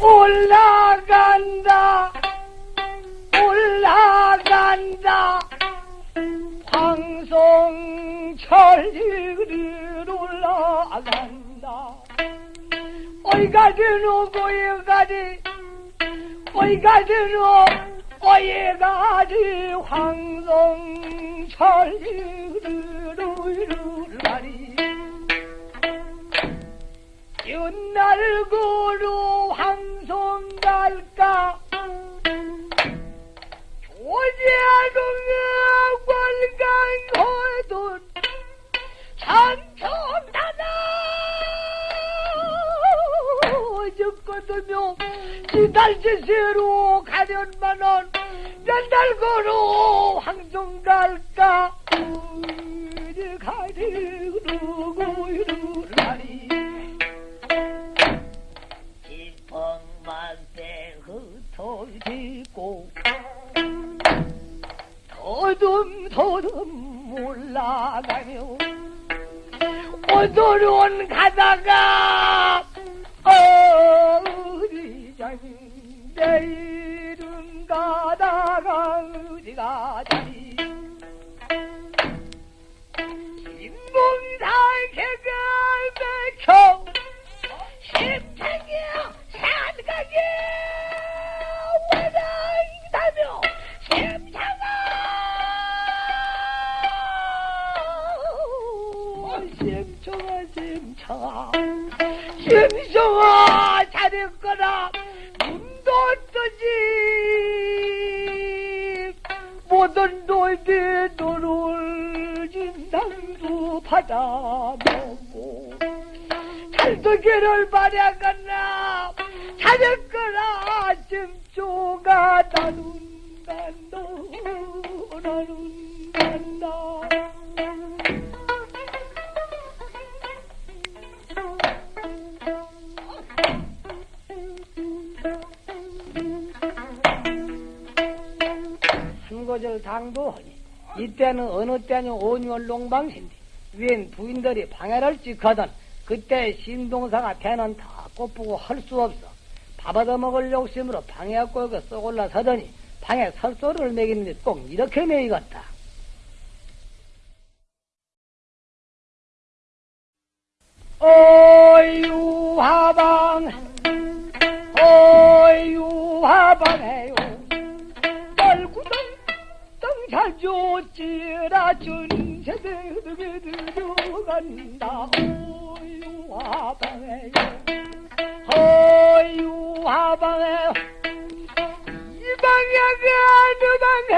올라간다. 올라간다. 황송철리를 올라간다. 어이가지노 고이가지. 어이가지노 어이가지. 황송철리를 올라리 옛날 고로 황송 갈까? 조제동의 관광호돈 장청다나? 죽거든요 지달지세로 가련만원 옛날 고로 황송 갈까? 가리고 이루 더듬더듬 올라가며 오늘은 가다가 어디자니 내일은 가다가 어디 가자 심청아 잘했거라. 눈도 뜨지? 모든 돌비 눈을 진당도 받아먹고 잘도기를 바라갔나? 잘했거라. 심초가 나눈 간다 나눈 고절 당도하니 이때는 어느 때는 온유월 농방신데 웬 부인들이 방해를 찍거든 그때 신동사가 배는 다 꽃보고 할 수 없어. 밥 얻어먹을 욕심으로 방에 꼬고 쏙 올라서더니 방에 설소를 매기는데 꼭 이렇게 매이겠다. 어유 하방 어유 하방에요 어유 하방에요. 어유 하방에요 이 방에 가는 방에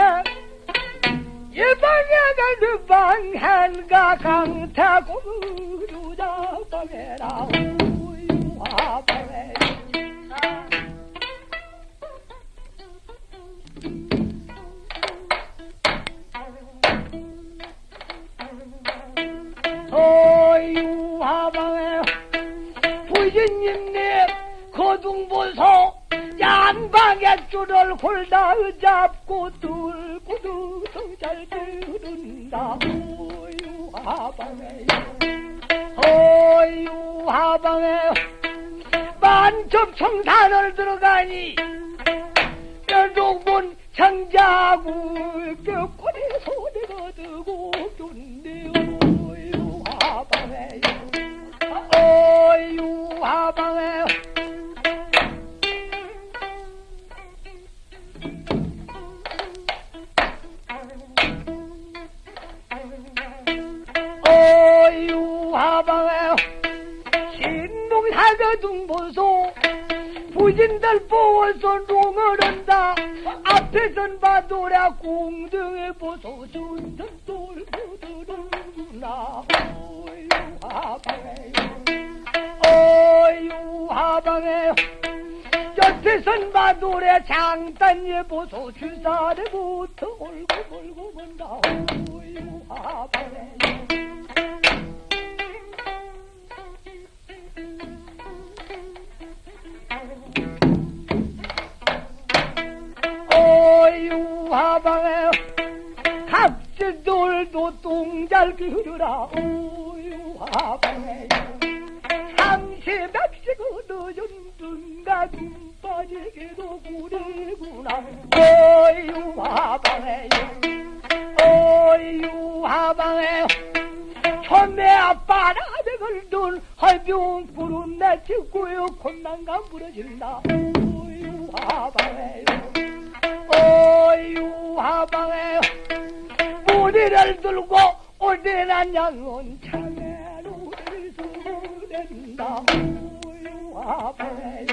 이 방에 가는 방 한가 강타고 루자 방에라. 어유 하방에 부신님네 거둥보소 양방에 줄을 골다 잡고 들고 두둥잘 들은다. 어유 하방에 어유 하방에 만첩 청산을 들어가니 뼈동본 장자구 신동사가 둥보소. 부진들 보어서 롱을 한다. 앞에선 봐도라 공등에 보소. 돌고 들은구나 어유 하방에 어유 하방에 옆에선 봐도래 장단에 보소. 주사래부터 올고 몰고 본다 방에 각질돌도 똥잘 기르라 어유 하방에 삼시 백시고 늦은 둔가 가지기도 구리구나. 어유화방에 어유화방에 천매 아빠라를 걸둔 할병 구름 내치고요 콧난간 부러진다. 어유화방에 어유화방에 무리를 들고 오대난 양은 차례로 수된다. 어유화방에.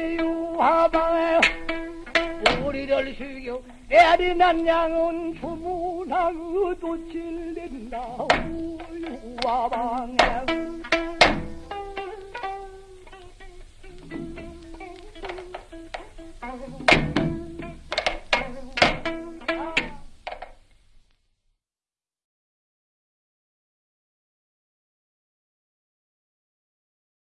어유화방에 우리를 죽여 내리난 양은 주문하고 도칠된다. 어유화방에